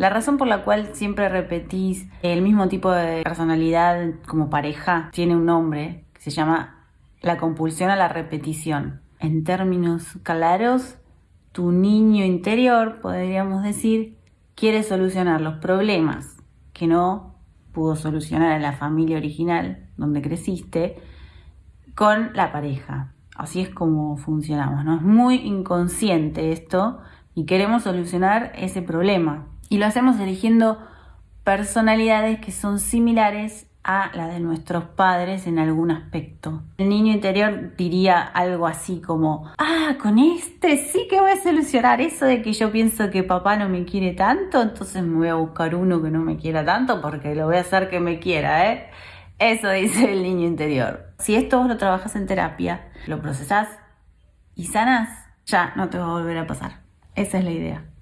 La razón por la cual siempre repetís el mismo tipo de personalidad como pareja tiene un nombre que se llama la compulsión a la repetición. En términos claros, tu niño interior, podríamos decir, quiere solucionar los problemas que no pudo solucionar en la familia original donde creciste con la pareja. Así es como funcionamos, ¿no? Es muy inconsciente esto y queremos solucionar ese problema. Y lo hacemos eligiendo personalidades que son similares a la de nuestros padres en algún aspecto. El niño interior diría algo así como, ah, con este sí que voy a solucionar eso de que yo pienso que papá no me quiere tanto, entonces me voy a buscar uno que no me quiera tanto porque lo voy a hacer que me quiera, ¿eh? Eso dice el niño interior. Si esto vos lo trabajas en terapia, lo procesás y sanás, ya no te va a volver a pasar. Esa es la idea.